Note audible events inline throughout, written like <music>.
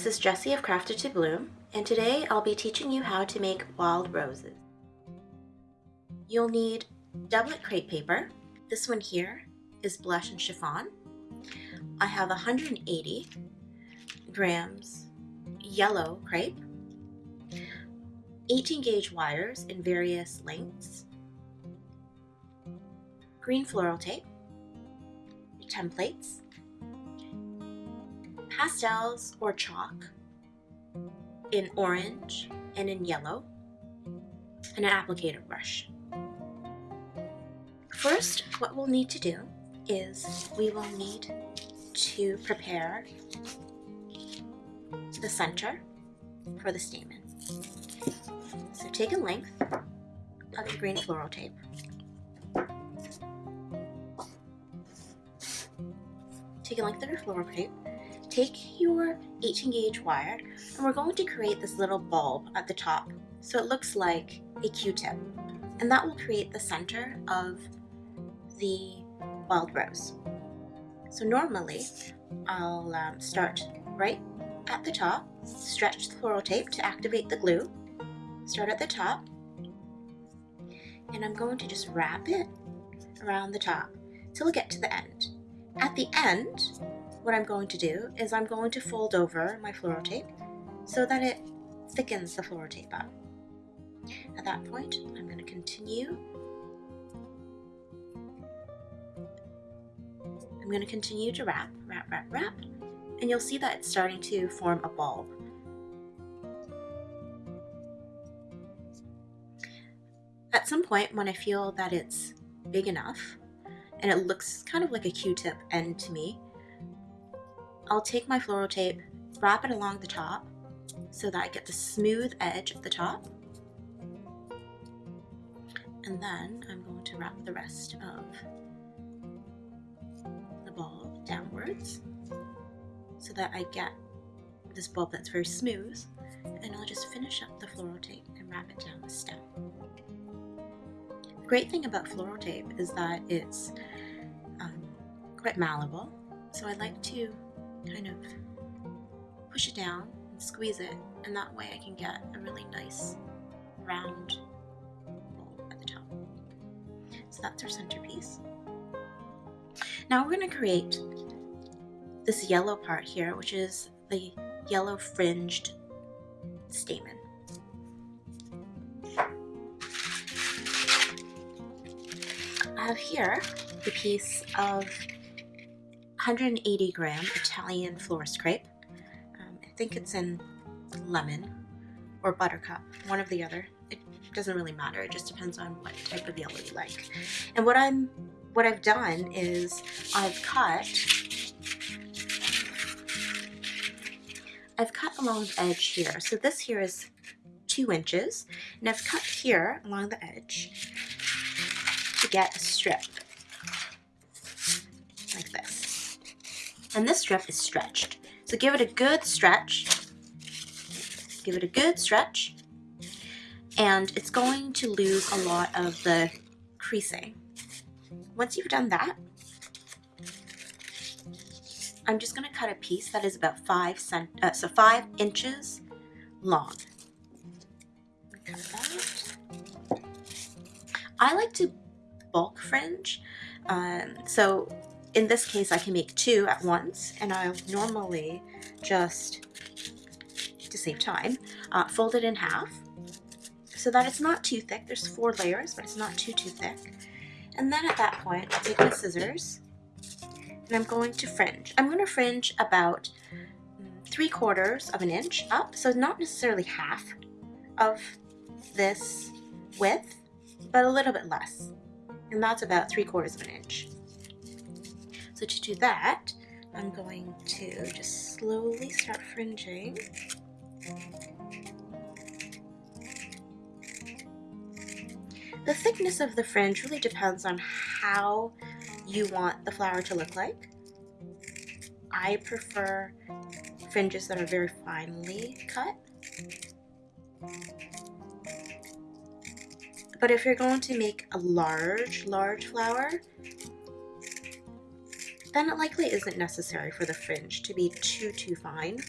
This is Jessie of Crafted to Bloom, and today I'll be teaching you how to make wild roses. You'll need doublet crepe paper. This one here is blush and chiffon. I have 180 grams yellow crepe, 18 gauge wires in various lengths, green floral tape, templates, pastels or chalk in orange and in yellow, and an applicator brush. First, what we'll need to do is we will need to prepare the center for the stamen. So take a length of your green floral tape. Take a length of your floral tape take your 18 gauge wire and we're going to create this little bulb at the top so it looks like a q-tip and that will create the center of the wild rose. So normally I'll um, start right at the top, stretch the floral tape to activate the glue, start at the top, and I'm going to just wrap it around the top till we get to the end. At the end, what I'm going to do is I'm going to fold over my floral tape so that it thickens the floral tape up. At that point, I'm going to continue. I'm going to continue to wrap, wrap, wrap, wrap, and you'll see that it's starting to form a bulb. At some point, when I feel that it's big enough, and it looks kind of like a Q-tip end to me, I'll take my floral tape, wrap it along the top so that I get the smooth edge of the top. And then I'm going to wrap the rest of the bulb downwards so that I get this bulb that's very smooth and I'll just finish up the floral tape and wrap it down the stem. The great thing about floral tape is that it's um, quite malleable so I like to kind of push it down and squeeze it and that way I can get a really nice round bowl at the top. So that's our centerpiece. Now we're going to create this yellow part here which is the yellow fringed stamen. I have here the piece of 180 gram Italian florist crepe. Um, I think it's in lemon or buttercup, one of the other. It doesn't really matter. It just depends on what type of yellow you like. And what I'm, what I've done is I've cut, I've cut along the edge here. So this here is two inches, and I've cut here along the edge to get a strip and this strip is stretched. So give it a good stretch. Give it a good stretch. And it's going to lose a lot of the creasing. Once you've done that, I'm just going to cut a piece that is about five cent uh, so five inches long. I like to bulk fringe, um, so in this case I can make two at once and I'll normally just to save time uh, fold it in half so that it's not too thick. There's four layers but it's not too too thick. And then at that point I'll take my scissors and I'm going to fringe. I'm going to fringe about three quarters of an inch up so not necessarily half of this width but a little bit less. And that's about three quarters of an inch so to do that, I'm mm. going to just slowly start fringing. The thickness of the fringe really depends on how you want the flower to look like. I prefer fringes that are very finely cut. But if you're going to make a large, large flower, then it likely isn't necessary for the fringe to be too, too fine.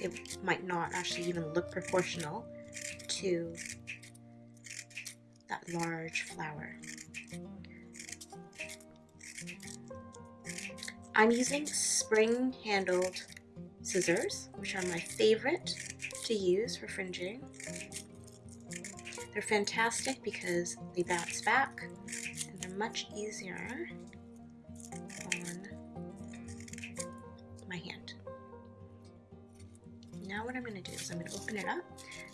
It might not actually even look proportional to that large flower. I'm using spring-handled scissors, which are my favorite to use for fringing. They're fantastic because they bounce back much easier on my hand. Now what I'm going to do is I'm going to open it up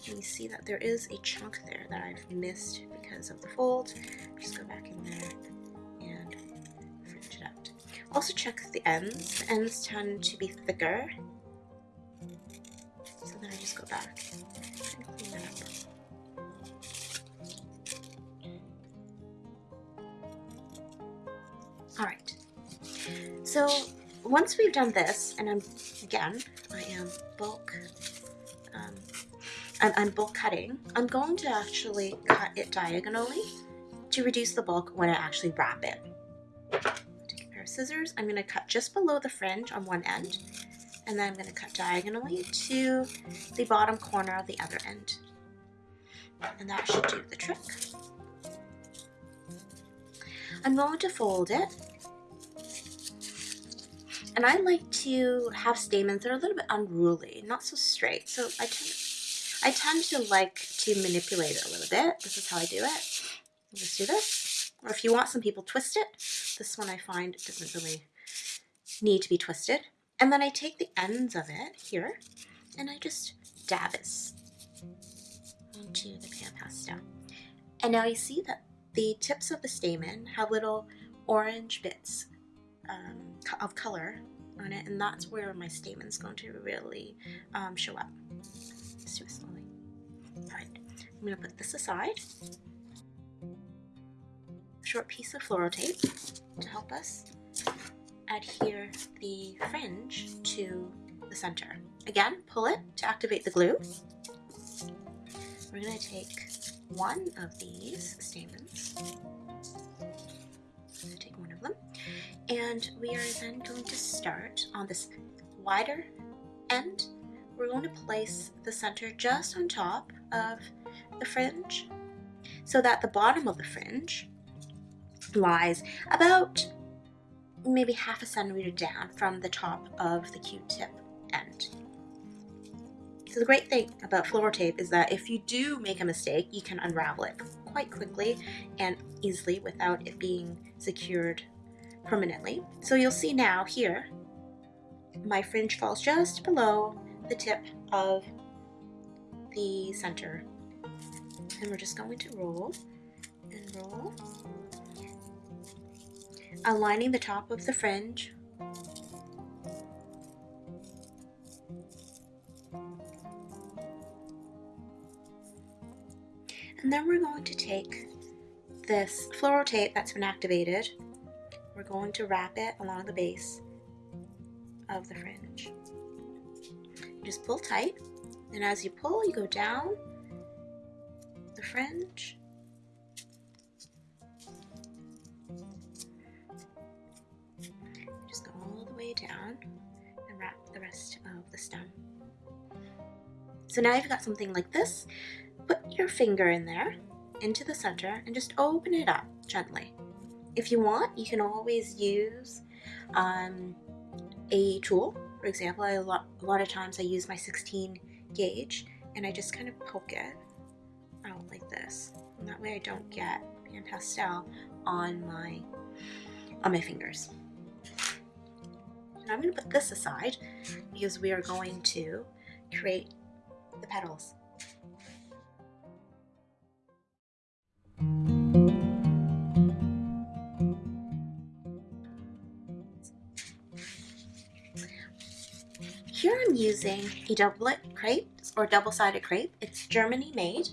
and you see that there is a chunk there that I've missed because of the fold. Just go back in there and fringe it out. Also check the ends. The ends tend to be thicker. Once we've done this, and I'm, again, I am bulk, um, I'm, I'm bulk cutting, I'm going to actually cut it diagonally to reduce the bulk when I actually wrap it. Take a pair of scissors, I'm going to cut just below the fringe on one end, and then I'm going to cut diagonally to the bottom corner of the other end. And that should do the trick. I'm going to fold it. And I like to have stamens that are a little bit unruly, not so straight. So I tend, I tend to like to manipulate it a little bit. This is how I do it. Just do this. Or if you want some people twist it, this one I find doesn't really need to be twisted. And then I take the ends of it here and I just dab it onto the pan pastel. And now you see that the tips of the stamen have little orange bits um, of color on it, and that's where my stamen is going to really um, show up. Let's do it slowly. Alright, I'm going to put this aside. Short piece of floral tape to help us adhere the fringe to the center. Again, pull it to activate the glue. We're going to take one of these stamens. And we are then going to start on this wider end. We're going to place the center just on top of the fringe so that the bottom of the fringe lies about maybe half a centimeter down from the top of the Q-tip end. So the great thing about floral tape is that if you do make a mistake, you can unravel it quite quickly and easily without it being secured permanently. So you'll see now here, my fringe falls just below the tip of the center. And we're just going to roll and roll, aligning the top of the fringe And then we're going to take this floral tape that's been activated, we're going to wrap it along the base of the fringe. Just pull tight, and as you pull, you go down the fringe. Just go all the way down and wrap the rest of the stem. So now you've got something like this put your finger in there into the center and just open it up gently. If you want, you can always use um, a tool. For example, I, a, lot, a lot of times I use my 16 gauge and I just kind of poke it out like this. And that way I don't get pastel on my, on my fingers. Now I'm going to put this aside because we are going to create the petals. Here I'm using a doublet crepe or double-sided crepe. It's Germany made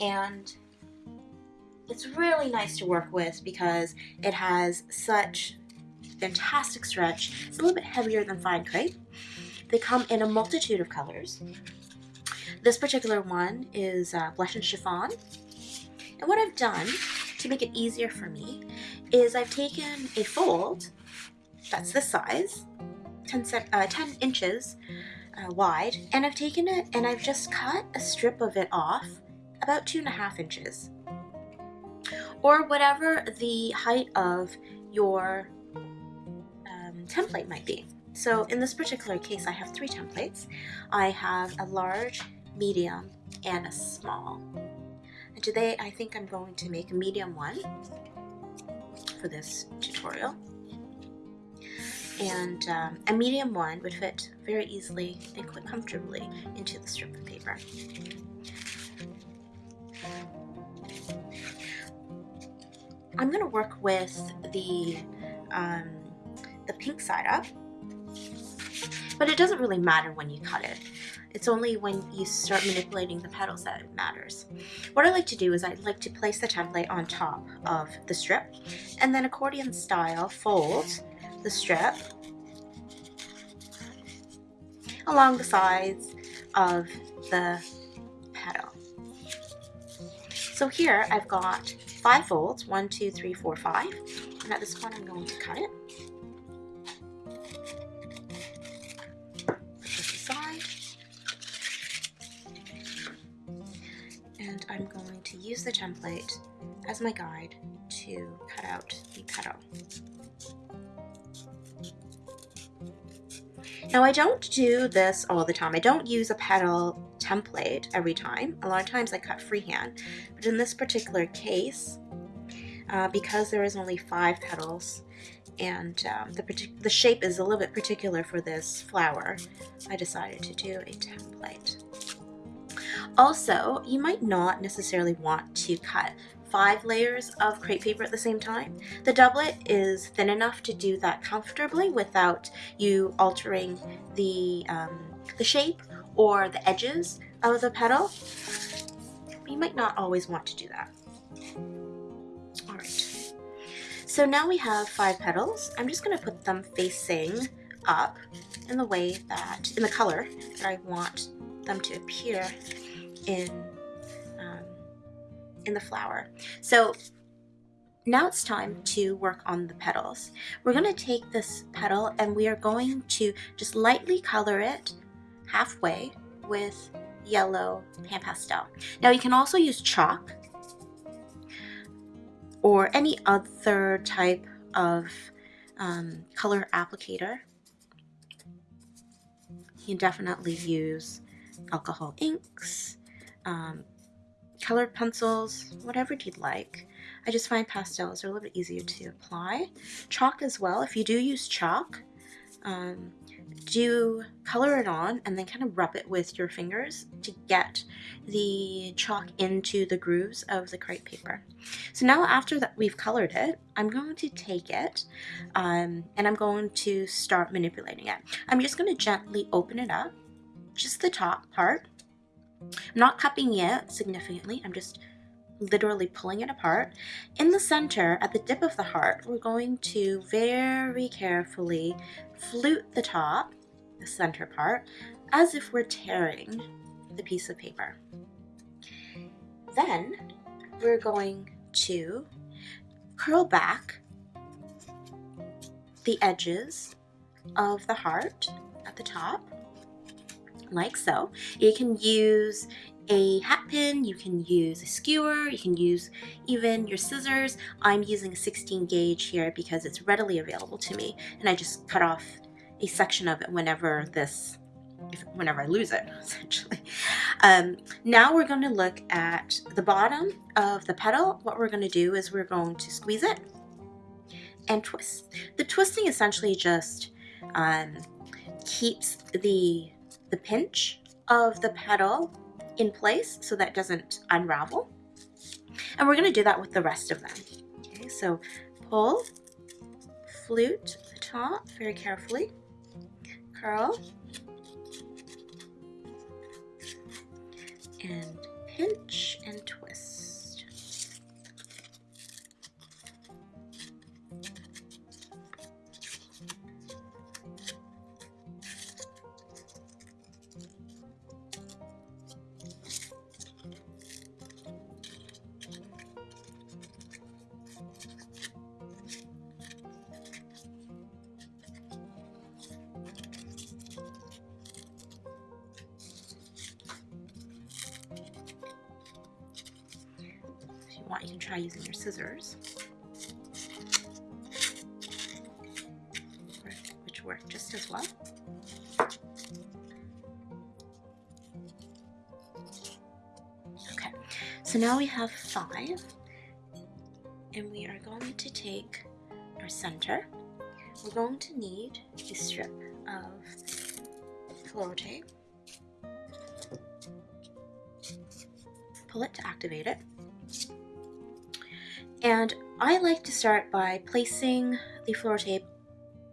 and it's really nice to work with because it has such fantastic stretch. It's a little bit heavier than fine crepe. They come in a multitude of colors. This particular one is uh, blush and chiffon. And what I've done to make it easier for me is I've taken a fold that's this size, 10, uh, 10 inches uh, wide, and I've taken it and I've just cut a strip of it off about two and a half inches or whatever the height of your um, template might be. So in this particular case, I have three templates. I have a large, medium, and a small. And today I think I'm going to make a medium one for this tutorial. And um, a medium one would fit very easily and quite comfortably into the strip of paper. I'm going to work with the, um, the pink side up, but it doesn't really matter when you cut it. It's only when you start manipulating the petals that it matters. What I like to do is I like to place the template on top of the strip and then accordion style fold the strip along the sides of the petal. So here I've got five folds, one, two, three, four, five. And at this point I'm going to cut it. Put this aside. And I'm going to use the template as my guide to cut out the petal. Now I don't do this all the time. I don't use a petal template every time. A lot of times I cut freehand, but in this particular case, uh, because there is only five petals and um, the, the shape is a little bit particular for this flower, I decided to do a template. Also, you might not necessarily want to cut five layers of crepe paper at the same time. The doublet is thin enough to do that comfortably without you altering the, um, the shape or the edges of the petal. You might not always want to do that. Alright, so now we have five petals. I'm just going to put them facing up in the way that, in the color that I want them to appear in in the flower. So now it's time to work on the petals. We're going to take this petal and we are going to just lightly color it halfway with yellow pan pastel. Now you can also use chalk or any other type of um, color applicator. You can definitely use alcohol inks, um, colored pencils, whatever you'd like. I just find pastels are a little bit easier to apply. Chalk as well, if you do use chalk, um, do color it on and then kind of rub it with your fingers to get the chalk into the grooves of the crepe paper. So now after that we've colored it, I'm going to take it um, and I'm going to start manipulating it. I'm just going to gently open it up, just the top part, I'm not cupping it significantly, I'm just literally pulling it apart. In the center, at the dip of the heart, we're going to very carefully flute the top, the center part, as if we're tearing the piece of paper. Then we're going to curl back the edges of the heart at the top like so. You can use a hat pin, you can use a skewer, you can use even your scissors. I'm using a 16 gauge here because it's readily available to me and I just cut off a section of it whenever this if, whenever I lose it, <laughs> essentially. Um, now we're going to look at the bottom of the petal. What we're going to do is we're going to squeeze it and twist. The twisting essentially just um, keeps the the pinch of the petal in place so that doesn't unravel. And we're going to do that with the rest of them. Okay, so pull, flute the top very carefully, curl, and pinch and twist. Scissors. Which work just as well. Okay, so now we have five, and we are going to take our center. We're going to need a strip of floral tape. Pull it to activate it. And I like to start by placing the floral tape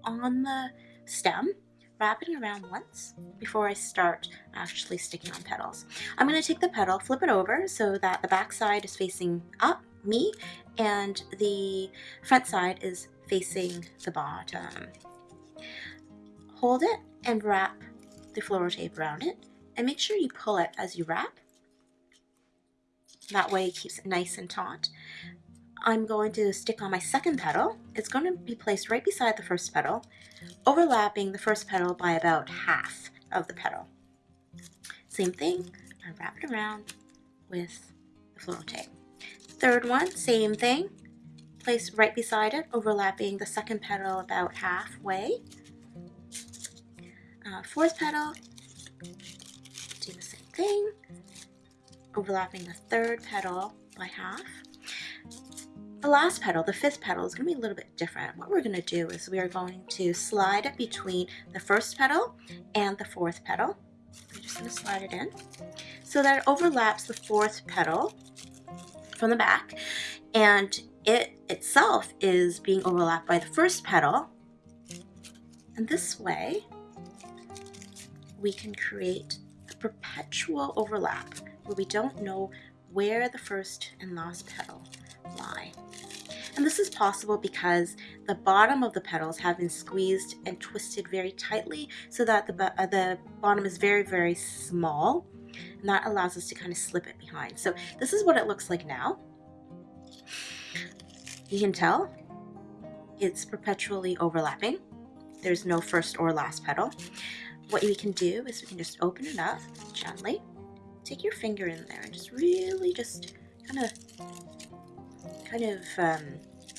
on the stem, wrapping around once before I start actually sticking on petals. I'm going to take the petal, flip it over so that the back side is facing up, me, and the front side is facing the bottom. Hold it and wrap the floral tape around it and make sure you pull it as you wrap. That way it keeps it nice and taut. I'm going to stick on my second petal. It's going to be placed right beside the first petal, overlapping the first petal by about half of the petal. Same thing, I wrap it around with the floral tape. Third one, same thing, place right beside it, overlapping the second petal about halfway. Uh, fourth petal, do the same thing, overlapping the third petal by half. The last petal, the fifth petal, is going to be a little bit different. What we're going to do is we are going to slide it between the first petal and the fourth petal. We're just going to slide it in so that it overlaps the fourth petal from the back and it itself is being overlapped by the first petal. And this way, we can create a perpetual overlap where we don't know where the first and last petal lie. And this is possible because the bottom of the petals have been squeezed and twisted very tightly so that the, uh, the bottom is very, very small. And that allows us to kind of slip it behind. So this is what it looks like now. You can tell it's perpetually overlapping. There's no first or last petal. What we can do is we can just open it up gently. Take your finger in there and just really just kind of kind of um,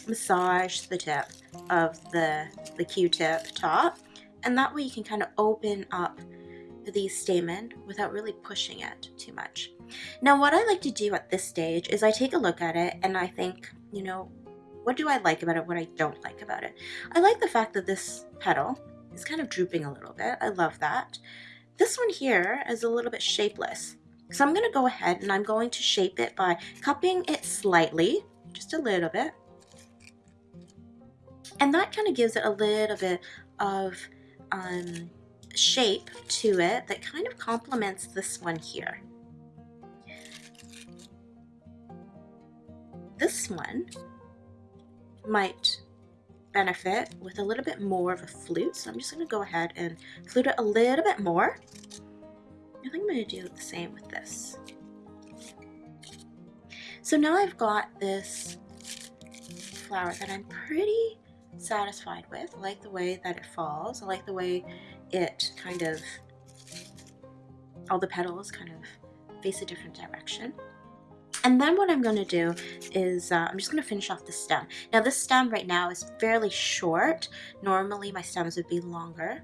massage the tip of the, the Q-tip top. And that way you can kind of open up the stamen without really pushing it too much. Now what I like to do at this stage is I take a look at it and I think, you know, what do I like about it, what I don't like about it? I like the fact that this petal is kind of drooping a little bit. I love that. This one here is a little bit shapeless. So I'm going to go ahead and I'm going to shape it by cupping it slightly, just a little bit. And that kind of gives it a little bit of um, shape to it that kind of complements this one here. This one might benefit with a little bit more of a flute. So I'm just going to go ahead and flute it a little bit more. I think I'm going to do the same with this. So now I've got this flower that I'm pretty satisfied with. I like the way that it falls. I like the way it kind of, all the petals kind of face a different direction. And then what I'm going to do is uh, I'm just going to finish off the stem. Now this stem right now is fairly short. Normally my stems would be longer.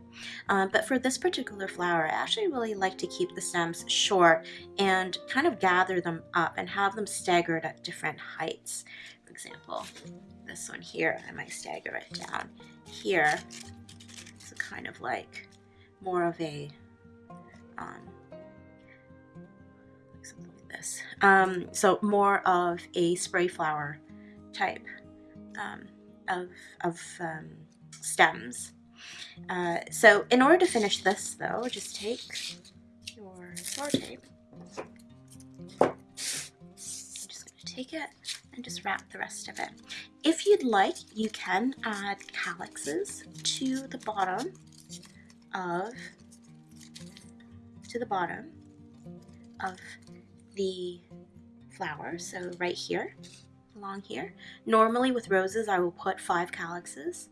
Um, but for this particular flower, I actually really like to keep the stems short and kind of gather them up and have them staggered at different heights. For example, this one here, I might stagger it down here. So kind of like more of a um, this. Um, so more of a spray flower type um, of, of um, stems. Uh, so in order to finish this though, just take your floor tape. I'm just going to take it and just wrap the rest of it. If you'd like, you can add calyxes to the bottom of to the bottom of the flower, so right here, along here. Normally with roses I will put five calyxes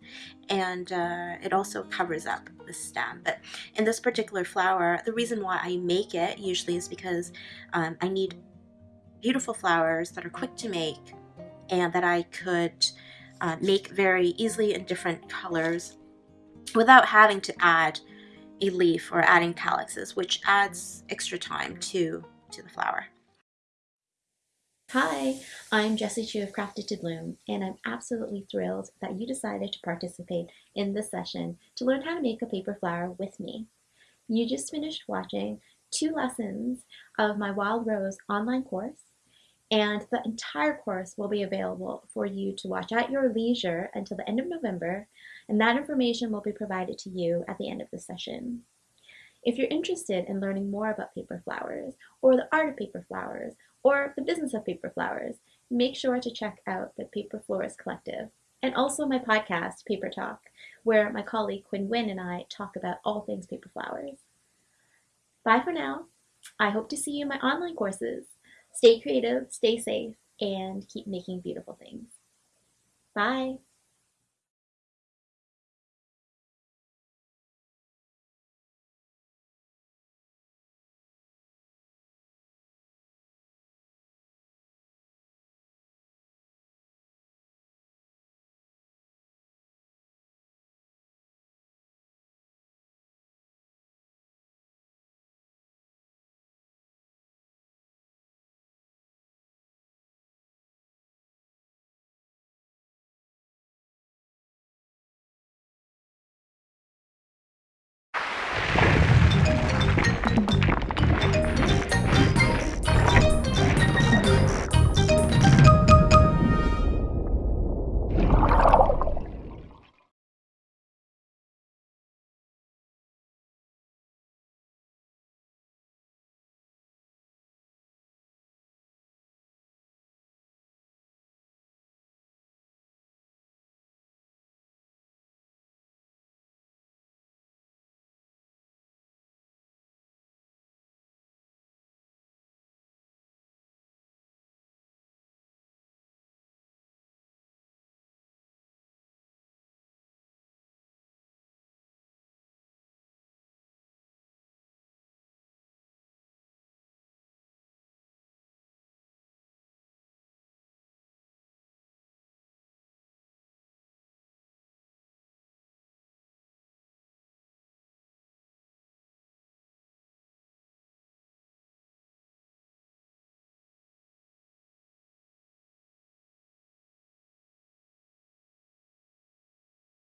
and uh, it also covers up the stem but in this particular flower the reason why I make it usually is because um, I need beautiful flowers that are quick to make and that I could uh, make very easily in different colors without having to add a leaf or adding calyxes, which adds extra time to, to the flower. Hi, I'm Jessie Chu of Crafted to Bloom, and I'm absolutely thrilled that you decided to participate in this session to learn how to make a paper flower with me. You just finished watching two lessons of my Wild Rose online course, and the entire course will be available for you to watch at your leisure until the end of November, and that information will be provided to you at the end of the session. If you're interested in learning more about paper flowers, or the art of paper flowers, or the business of paper flowers, make sure to check out the Paper Florist Collective and also my podcast, Paper Talk, where my colleague Quinn Wynn and I talk about all things paper flowers. Bye for now. I hope to see you in my online courses. Stay creative, stay safe, and keep making beautiful things. Bye.